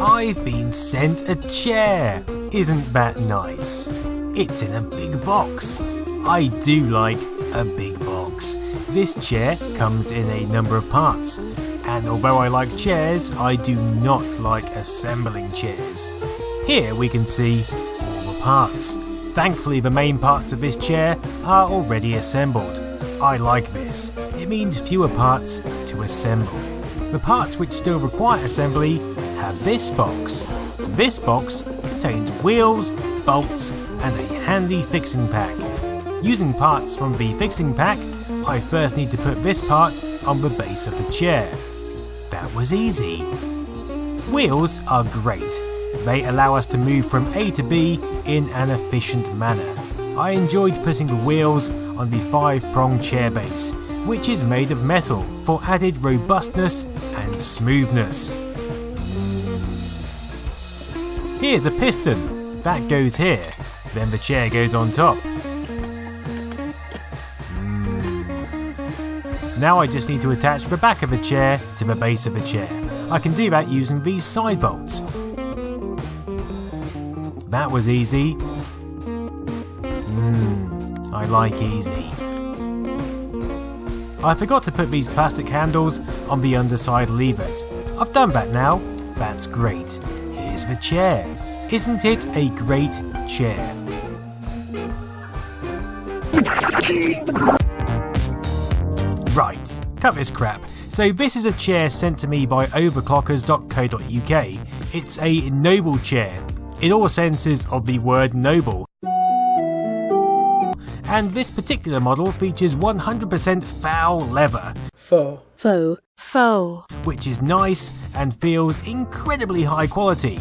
I've been sent a chair. Isn't that nice? It's in a big box. I do like a big box. This chair comes in a number of parts, and although I like chairs, I do not like assembling chairs. Here we can see all the parts. Thankfully the main parts of this chair are already assembled. I like this it means fewer parts to assemble. The parts which still require assembly have this box. This box contains wheels, bolts and a handy fixing pack. Using parts from the fixing pack, I first need to put this part on the base of the chair. That was easy. Wheels are great. They allow us to move from A to B in an efficient manner. I enjoyed putting the wheels on the 5 prong chair base, which is made of metal for added robustness and smoothness. Here's a piston, that goes here, then the chair goes on top. Hmm. Now I just need to attach the back of the chair to the base of the chair. I can do that using these side bolts. That was easy. Mmm, I like easy. I forgot to put these plastic handles on the underside levers. I've done that now. That's great. Here's the chair. Isn't it a great chair? Right, cut this crap. So this is a chair sent to me by overclockers.co.uk. It's a noble chair, in all senses of the word noble. And this particular model features 100% foul leather, faux, faux, faux, which is nice and feels incredibly high quality.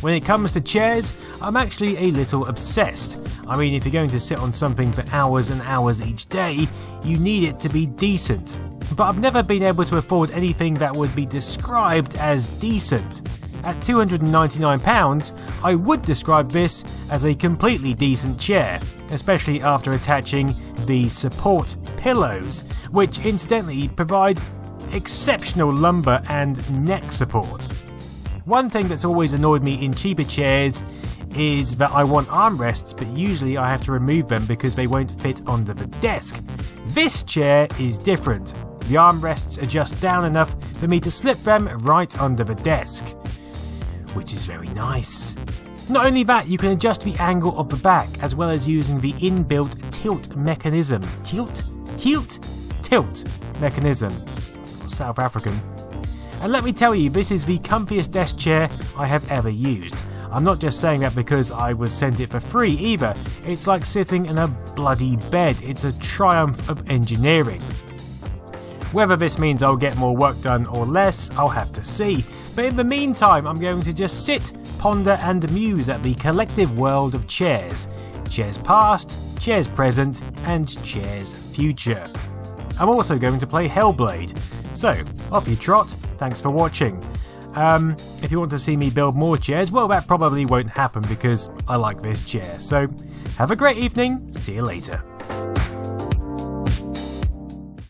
When it comes to chairs, I'm actually a little obsessed. I mean, if you're going to sit on something for hours and hours each day, you need it to be decent. But I've never been able to afford anything that would be described as decent. At £299, I would describe this as a completely decent chair, especially after attaching the support pillows, which incidentally provide exceptional lumbar and neck support. One thing that's always annoyed me in cheaper chairs is that I want armrests, but usually I have to remove them because they won't fit under the desk. This chair is different. The armrests adjust down enough for me to slip them right under the desk, which is very nice. Not only that, you can adjust the angle of the back as well as using the inbuilt tilt mechanism. Tilt? Tilt? Tilt mechanism. South African. And let me tell you, this is the comfiest desk chair I have ever used. I'm not just saying that because I was sent it for free either. It's like sitting in a bloody bed. It's a triumph of engineering. Whether this means I'll get more work done or less, I'll have to see. But in the meantime, I'm going to just sit, ponder, and muse at the collective world of chairs. Chairs past, chairs present, and chairs future. I'm also going to play Hellblade. So, off you trot, thanks for watching. Um, if you want to see me build more chairs, well, that probably won't happen because I like this chair. So, have a great evening, see you later.